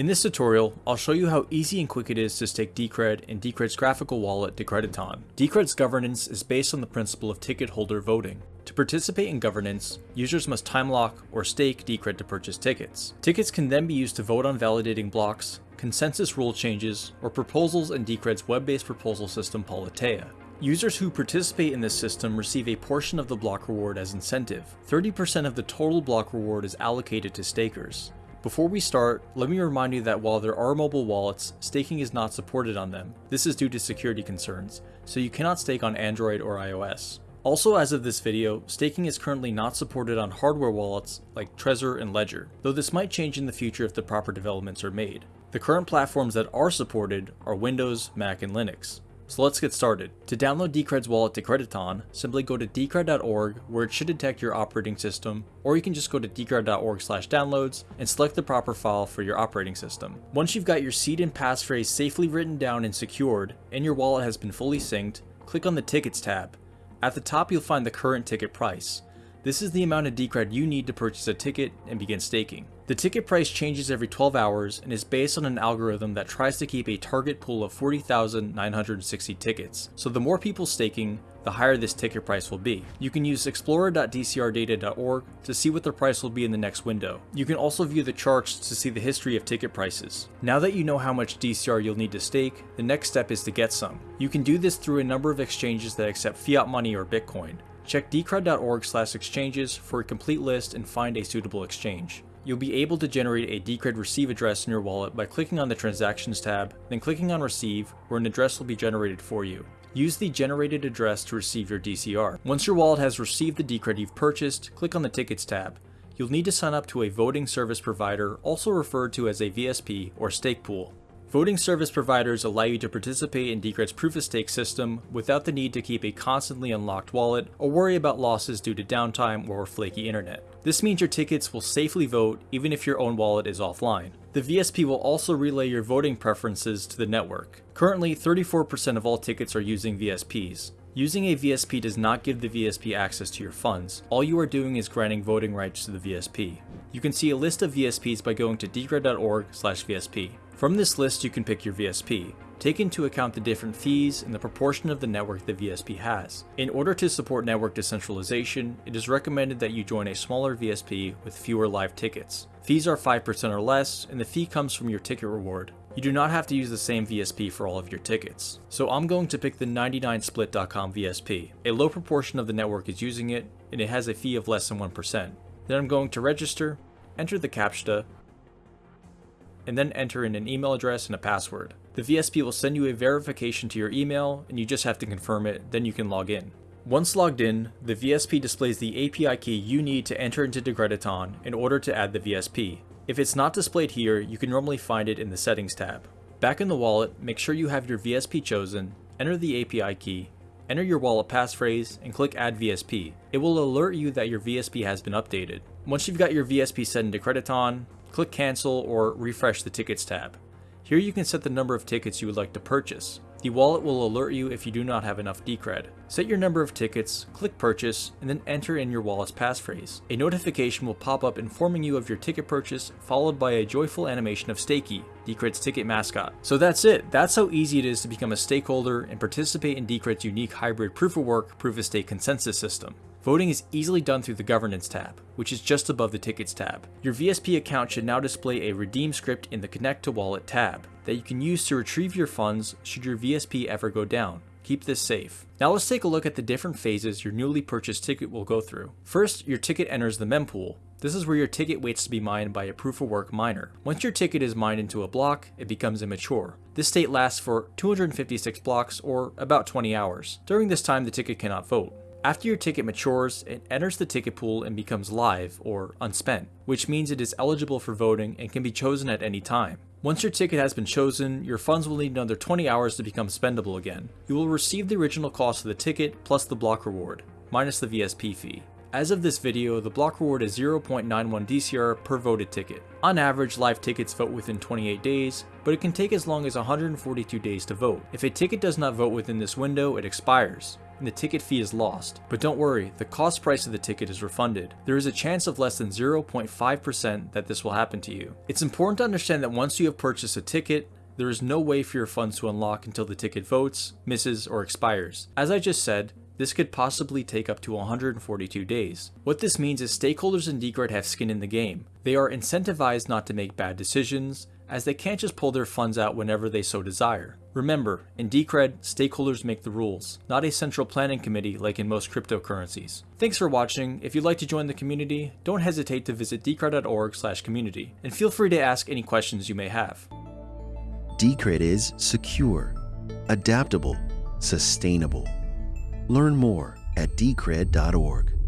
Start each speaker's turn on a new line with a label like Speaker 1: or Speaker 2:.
Speaker 1: In this tutorial, I'll show you how easy and quick it is to stake Decred and Decred's graphical wallet Decrediton. Decred's governance is based on the principle of ticket holder voting. To participate in governance, users must time lock or stake Decred to purchase tickets. Tickets can then be used to vote on validating blocks, consensus rule changes, or proposals in Decred's web-based proposal system Politeia. Users who participate in this system receive a portion of the block reward as incentive. 30% of the total block reward is allocated to stakers. Before we start, let me remind you that while there are mobile wallets, staking is not supported on them. This is due to security concerns, so you cannot stake on Android or iOS. Also as of this video, staking is currently not supported on hardware wallets like Trezor and Ledger, though this might change in the future if the proper developments are made. The current platforms that are supported are Windows, Mac, and Linux. So let's get started. To download Decred's wallet Decrediton, simply go to decred.org where it should detect your operating system, or you can just go to decred.org slash downloads and select the proper file for your operating system. Once you've got your seed and passphrase safely written down and secured, and your wallet has been fully synced, click on the Tickets tab. At the top you'll find the current ticket price. This is the amount of Decred you need to purchase a ticket and begin staking. The ticket price changes every 12 hours and is based on an algorithm that tries to keep a target pool of 40,960 tickets. So the more people staking, the higher this ticket price will be. You can use explorer.dcrdata.org to see what the price will be in the next window. You can also view the charts to see the history of ticket prices. Now that you know how much DCR you'll need to stake, the next step is to get some. You can do this through a number of exchanges that accept fiat money or Bitcoin. Check decred.org slash exchanges for a complete list and find a suitable exchange. You'll be able to generate a Decred receive address in your wallet by clicking on the Transactions tab, then clicking on Receive, where an address will be generated for you. Use the generated address to receive your DCR. Once your wallet has received the Decred you've purchased, click on the Tickets tab. You'll need to sign up to a voting service provider, also referred to as a VSP or stake pool. Voting service providers allow you to participate in Decred's proof-of-stake system without the need to keep a constantly unlocked wallet or worry about losses due to downtime or flaky internet. This means your tickets will safely vote even if your own wallet is offline. The VSP will also relay your voting preferences to the network. Currently, 34% of all tickets are using VSPs. Using a VSP does not give the VSP access to your funds. All you are doing is granting voting rights to the VSP. You can see a list of VSPs by going to decred.org slash VSP. From this list you can pick your VSP. Take into account the different fees and the proportion of the network the VSP has. In order to support network decentralization, it is recommended that you join a smaller VSP with fewer live tickets. Fees are 5% or less, and the fee comes from your ticket reward. You do not have to use the same VSP for all of your tickets. So I'm going to pick the 99split.com VSP. A low proportion of the network is using it, and it has a fee of less than 1%. Then I'm going to register, enter the CAPTCHA, and then enter in an email address and a password. The VSP will send you a verification to your email and you just have to confirm it, then you can log in. Once logged in, the VSP displays the API key you need to enter into Decrediton in order to add the VSP. If it's not displayed here, you can normally find it in the settings tab. Back in the wallet, make sure you have your VSP chosen, enter the API key, enter your wallet passphrase, and click add VSP. It will alert you that your VSP has been updated. Once you've got your VSP set in Decrediton, click cancel or refresh the tickets tab. Here you can set the number of tickets you would like to purchase. The wallet will alert you if you do not have enough Decred. Set your number of tickets, click purchase, and then enter in your wallet's passphrase. A notification will pop up informing you of your ticket purchase, followed by a joyful animation of Stakey, Decred's ticket mascot. So that's it. That's how easy it is to become a stakeholder and participate in Decred's unique hybrid proof-of-work, proof-of-stake consensus system. Voting is easily done through the Governance tab, which is just above the Tickets tab. Your VSP account should now display a redeem script in the Connect to Wallet tab that you can use to retrieve your funds should your VSP ever go down. Keep this safe. Now let's take a look at the different phases your newly purchased ticket will go through. First, your ticket enters the mempool. This is where your ticket waits to be mined by a proof of work miner. Once your ticket is mined into a block, it becomes immature. This state lasts for 256 blocks or about 20 hours. During this time, the ticket cannot vote. After your ticket matures, it enters the ticket pool and becomes live, or unspent, which means it is eligible for voting and can be chosen at any time. Once your ticket has been chosen, your funds will need another 20 hours to become spendable again. You will receive the original cost of the ticket plus the block reward, minus the VSP fee. As of this video, the block reward is 0.91 DCR per voted ticket. On average, live tickets vote within 28 days, but it can take as long as 142 days to vote. If a ticket does not vote within this window, it expires. And the ticket fee is lost. But don't worry, the cost price of the ticket is refunded. There is a chance of less than 0.5% that this will happen to you. It's important to understand that once you have purchased a ticket, there is no way for your funds to unlock until the ticket votes, misses, or expires. As I just said, this could possibly take up to 142 days. What this means is stakeholders in Decred have skin in the game. They are incentivized not to make bad decisions, as they can't just pull their funds out whenever they so desire. Remember, in Decred, stakeholders make the rules, not a central planning committee like in most cryptocurrencies. Thanks for watching. If you'd like to join the community, don't hesitate to visit decred.org community, and feel free to ask any questions you may have.
Speaker 2: Decred is secure, adaptable, sustainable. Learn more at decred.org.